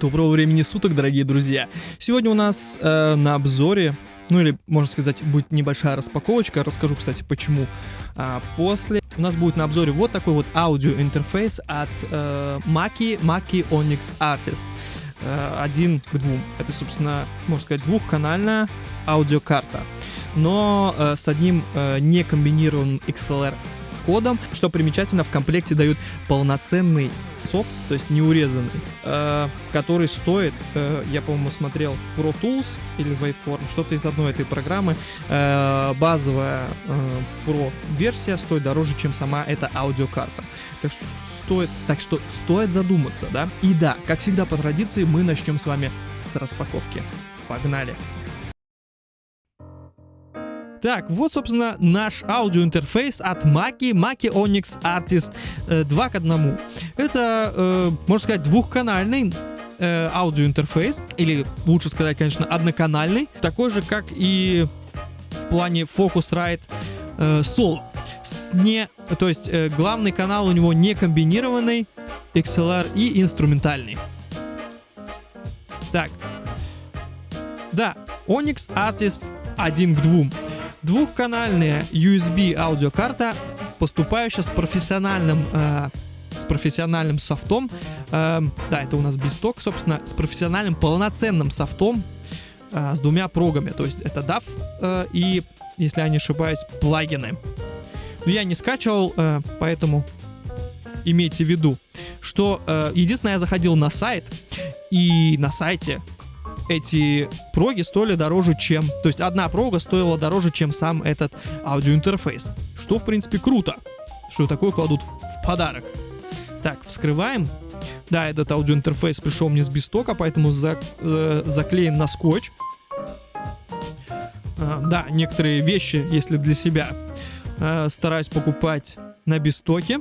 Доброго времени суток, дорогие друзья! Сегодня у нас э, на обзоре, ну или, можно сказать, будет небольшая распаковочка. Расскажу, кстати, почему. А, после у нас будет на обзоре вот такой вот аудиоинтерфейс от э, Maki, Maki Onyx Artist. Э, один к двум. Это, собственно, можно сказать, двухканальная аудиокарта. Но э, с одним э, некомбинированным XLR входом. Что примечательно, в комплекте дают полноценный софт, то есть неурезанный, э, который стоит, э, я, по-моему, смотрел Pro Tools или Waveform, что-то из одной этой программы. Э, базовая э, Pro версия стоит дороже, чем сама эта аудиокарта. Так что стоит, так что стоит задуматься, да? И да, как всегда по традиции, мы начнем с вами с распаковки. Погнали! Так, вот, собственно, наш аудиоинтерфейс от Maki, Mackie Onyx Artist э, 2 к 1. Это, э, можно сказать, двухканальный э, аудиоинтерфейс, или лучше сказать, конечно, одноканальный, такой же, как и в плане Focusrite э, Solo. С не, то есть э, главный канал у него не комбинированный, XLR и инструментальный. Так. Да, Onyx Artist 1 к 2 двухканальная USB аудиокарта, поступающая с профессиональным э, с профессиональным софтом. Э, да, это у нас бисток, собственно, с профессиональным полноценным софтом э, с двумя прогами. То есть это DAV э, и, если я не ошибаюсь, плагины. Но я не скачивал, э, поэтому имейте в виду, что э, единственное, я заходил на сайт, и на сайте эти проги стоили дороже, чем... То есть одна прога стоила дороже, чем сам этот аудиоинтерфейс. Что, в принципе, круто. Что такое кладут в подарок. Так, вскрываем. Да, этот аудиоинтерфейс пришел мне с бистока, поэтому за, э, заклеен на скотч. Э, да, некоторые вещи, если для себя, э, стараюсь покупать на бистоке.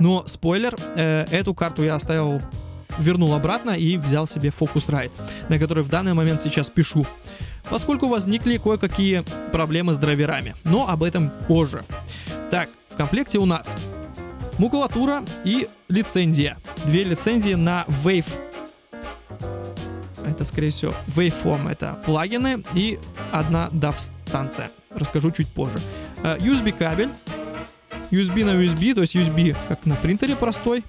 Но, спойлер, э, эту карту я оставил вернул обратно и взял себе Focusrite, на который в данный момент сейчас пишу. Поскольку возникли кое-какие проблемы с драйверами, но об этом позже. Так, в комплекте у нас макулатура и лицензия. Две лицензии на Wave. Это, скорее всего, Waveform. Это плагины и одна DAW-станция. Расскажу чуть позже. USB э, кабель. USB на USB, то есть USB как на принтере простой.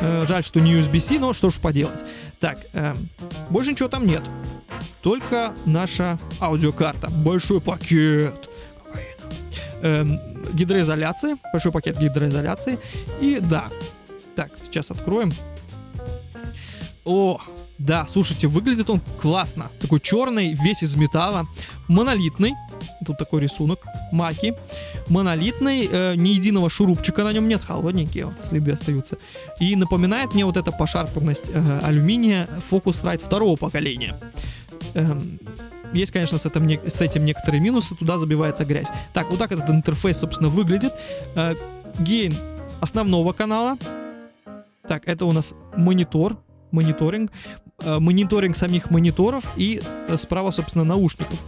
Э, жаль, что не USB-C, но что ж поделать. Так, э, больше ничего там нет. Только наша аудиокарта. Большой пакет. Э, гидроизоляции. Большой пакет гидроизоляции. И да. Так, сейчас откроем. О, да, слушайте, выглядит он классно. Такой черный, весь из металла. Монолитный. Тут такой рисунок. Маки. Монолитный, э, ни единого шурупчика на нем нет. Холодненькие следы остаются. И напоминает мне вот эта пошарпанность э, алюминия Focusrite второго поколения. Эм, есть, конечно, с этим, с этим некоторые минусы, туда забивается грязь. Так, вот так этот интерфейс, собственно, выглядит. Э, основного канала. Так, это у нас монитор, мониторинг, э, мониторинг самих мониторов и э, справа, собственно, наушников.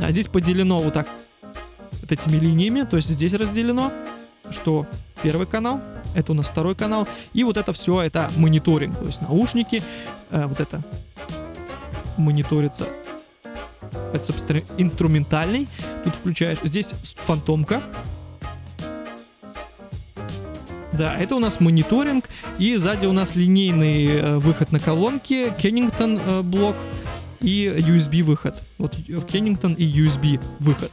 А здесь поделено вот так вот этими линиями, то есть здесь разделено, что первый канал, это у нас второй канал, и вот это все, это мониторинг, то есть наушники, э, вот это мониторится. Это, собственно, инструментальный. Тут включаешь. Здесь фантомка. Да, это у нас мониторинг, и сзади у нас линейный э, выход на колонки, Kennington э, блок и USB выход. Вот Kennington и USB выход.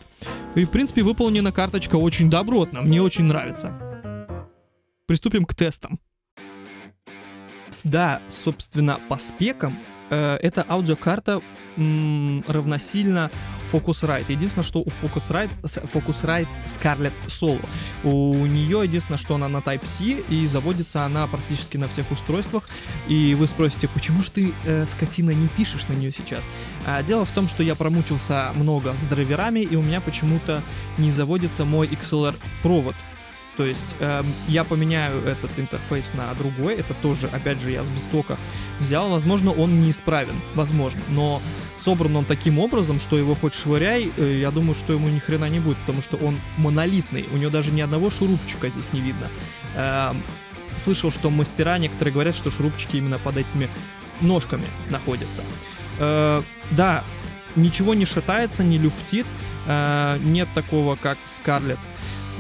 И, в принципе, выполнена карточка очень добротно, мне очень нравится. Приступим к тестам. Да, собственно, по спекам э, эта аудиокарта м, равносильно Focusrite. Единственное, что у Focusrite, Focusrite Scarlett Solo. У нее единственное, что она на Type-C, и заводится она практически на всех устройствах. И вы спросите, почему же ты, э, скотина, не пишешь на нее сейчас? А, дело в том, что я промучился много с драйверами, и у меня почему-то не заводится мой XLR-провод. То есть э, я поменяю этот интерфейс на другой, это тоже, опять же, я с бистока взял, возможно, он неисправен, возможно, но собран он таким образом, что его хоть швыряй, э, я думаю, что ему ни хрена не будет, потому что он монолитный, у него даже ни одного шурупчика здесь не видно. Э, слышал, что мастера некоторые говорят, что шурупчики именно под этими ножками находится. Э, да, ничего не шатается, не люфтит, э, нет такого, как Scarlett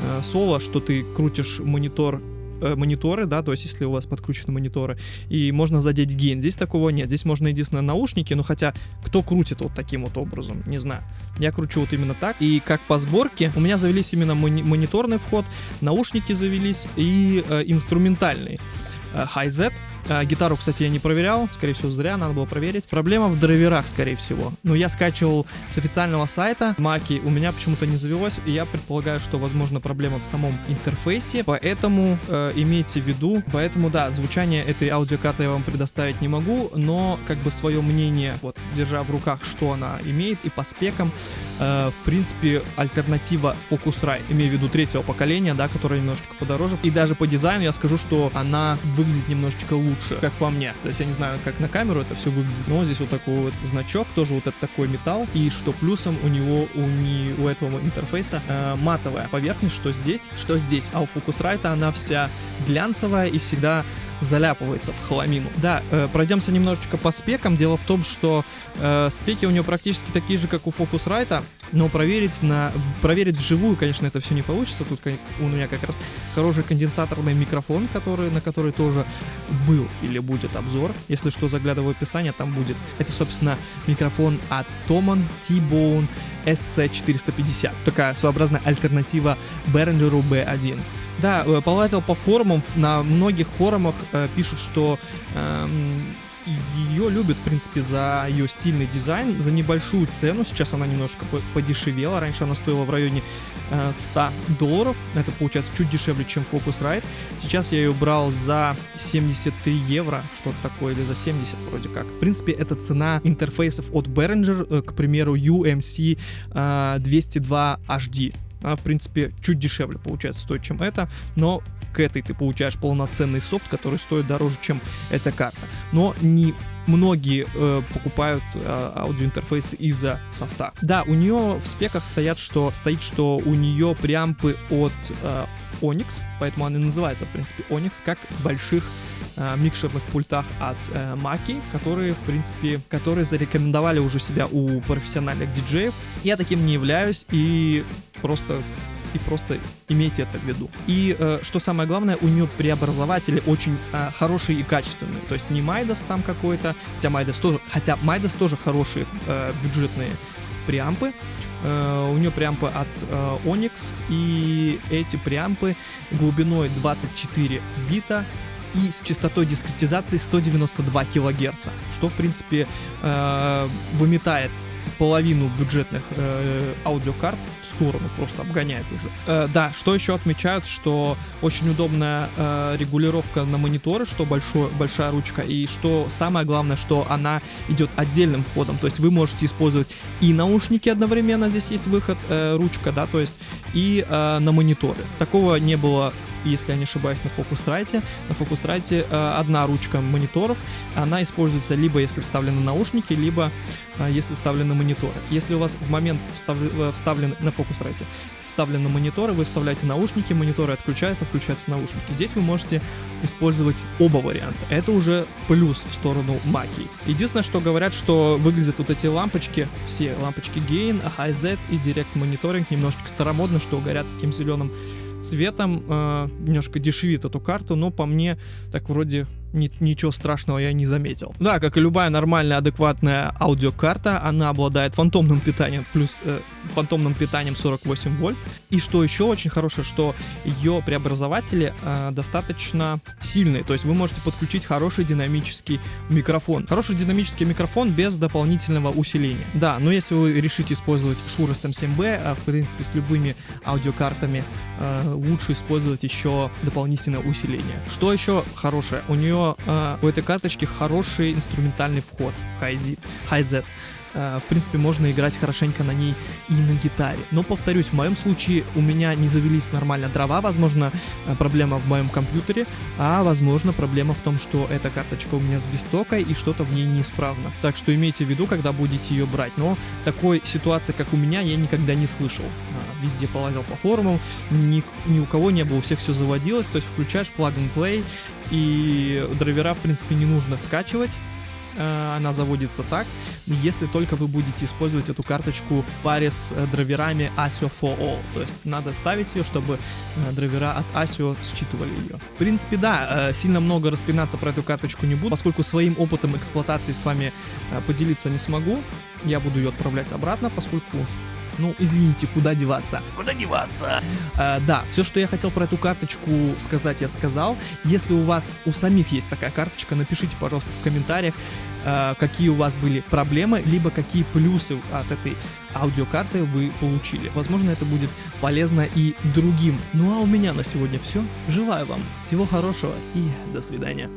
э, Solo, что ты крутишь монитор э, мониторы, да, то есть если у вас подкручены мониторы, и можно задеть гейн. Здесь такого нет. Здесь можно единственное наушники, ну хотя кто крутит вот таким вот образом, не знаю. Я кручу вот именно так. И как по сборке, у меня завелись именно мони- мониторный вход, наушники завелись и э, инструментальный. Э, Hi-Z. Э, Гитару, кстати, я не проверял, скорее всего, зря, надо было проверить. Проблема в драйверах, скорее всего. Но я скачивал с официального сайта Маки, у меня почему-то не завелось, и я предполагаю, что, возможно, проблема в самом интерфейсе, поэтому э, имейте в виду, поэтому, да, звучание этой аудиокарты я вам предоставить не могу, но, как бы, свое мнение, вот, держа в руках, что она имеет, и по спекам, э, в принципе, альтернатива Focusrite, имею в виду третьего поколения, да, которая немножечко подороже, и даже по дизайну я скажу, что она выглядит немножечко лучше лучше, как по мне. То есть я не знаю, как на камеру это все выглядит, но здесь вот такой вот значок, тоже вот этот такой металл. И что плюсом у него, у, не, у этого интерфейса э, матовая поверхность, что здесь, что здесь. А у Focusrite она вся глянцевая и всегда заляпывается в хламину. Да, э, пройдемся немножечко по спекам. Дело в том, что э, спеки у него практически такие же, как у Focusrite, но проверить, на, проверить вживую, конечно, это все не получится. Тут у меня как раз хороший конденсаторный микрофон, который, на который тоже был или будет обзор. Если что, заглядываю в описание, там будет. Это, собственно, микрофон от Toman T-Bone SC450. Такая своеобразная альтернатива Behringer B1. Да, э, полазил по форумам, на многих форумах э, пишут, что эм, ее любят, в принципе, за ее стильный дизайн, за небольшую цену. Сейчас она немножко подешевела. Раньше она стоила в районе э, 100 долларов. Это получается чуть дешевле, чем Focusrite. Сейчас я ее брал за 73 евро, что-то такое, или за 70 вроде как. В принципе, это цена интерфейсов от Behringer, э, к примеру, UMC э, 202 HD. Она, в принципе, чуть дешевле получается стоит, чем это, но к этой ты получаешь полноценный софт, который стоит дороже, чем эта карта. Но не многие э, покупают э, аудиоинтерфейсы из-за софта. Да, у нее в спеках стоят, что, стоит, что у нее преампы от э, Onyx, поэтому она и называется, в принципе, Onyx, как в больших э, микшерных пультах от э, Маки, которые, в принципе, которые зарекомендовали уже себя у профессиональных диджеев. Я таким не являюсь и просто и просто имейте это в виду. И э, что самое главное, у нее преобразователи очень э, хорошие и качественные. То есть не Майдас там какой-то, хотя Майдас тоже, хотя Майдас тоже хорошие э, бюджетные преампы. Uh, у нее преампы от uh, Onyx, и эти преампы глубиной 24 бита и с частотой дискретизации 192 кГц, что, в принципе, uh, выметает половину бюджетных э, аудиокарт в сторону, просто обгоняет уже. Э, да, что еще отмечают, что очень удобная э, регулировка на мониторы, что большой, большая ручка, и что самое главное, что она идет отдельным входом, то есть вы можете использовать и наушники одновременно, здесь есть выход, э, ручка, да, то есть и э, на мониторы. Такого не было если я не ошибаюсь, на Focusrite. На Focusrite э, одна ручка мониторов, она используется либо если вставлены наушники, либо э, если вставлены мониторы. Если у вас в момент вставлен, э, вставлен на Focusrite вставлены мониторы, вы вставляете наушники, мониторы отключаются, включаются наушники. Здесь вы можете использовать оба варианта. Это уже плюс в сторону Маки. Единственное, что говорят, что выглядят вот эти лампочки, все лампочки Gain, High-Z и Direct Monitoring немножечко старомодно, что горят таким зеленым цветом, э, немножко дешевит эту карту, но по мне так вроде ни, ничего страшного я не заметил. Да, как и любая нормальная, адекватная аудиокарта, она обладает фантомным питанием, плюс э, фантомным питанием 48 вольт. И что еще очень хорошее, что ее преобразователи э, достаточно сильные, то есть вы можете подключить хороший динамический микрофон. Хороший динамический микрофон без дополнительного усиления. Да, но если вы решите использовать Shure SM7B, э, в принципе с любыми аудиокартами э, лучше использовать еще дополнительное усиление. Что еще хорошее? У нее э, у этой карточки хороший инструментальный вход, Hi-Z. Hi-Z. Э, в принципе, можно играть хорошенько на ней и на гитаре. Но, повторюсь, в моем случае у меня не завелись нормально дрова, возможно, э, проблема в моем компьютере, а возможно, проблема в том, что эта карточка у меня с бестокой и что-то в ней неисправно. Так что имейте в виду, когда будете ее брать. Но такой ситуации, как у меня, я никогда не слышал. Везде полазил по форумам, ни, ни у кого не было, у всех все заводилось, то есть включаешь plug and play, и драйвера, в принципе, не нужно скачивать, Э, она заводится так, если только вы будете использовать эту карточку в паре с э, драйверами ASIO for All. То есть надо ставить ее, чтобы э, драйвера от ASIO считывали ее. В принципе, да, сильно много распинаться про эту карточку не буду, поскольку своим опытом эксплуатации с вами поделиться не смогу. Я буду ее отправлять обратно, поскольку ну, извините, куда деваться? Куда деваться? Э, да, все, что я хотел про эту карточку сказать, я сказал. Если у вас у самих есть такая карточка, напишите, пожалуйста, в комментариях, э, какие у вас были проблемы, либо какие плюсы от этой аудиокарты вы получили. Возможно, это будет полезно и другим. Ну а у меня на сегодня все. Желаю вам всего хорошего и до свидания.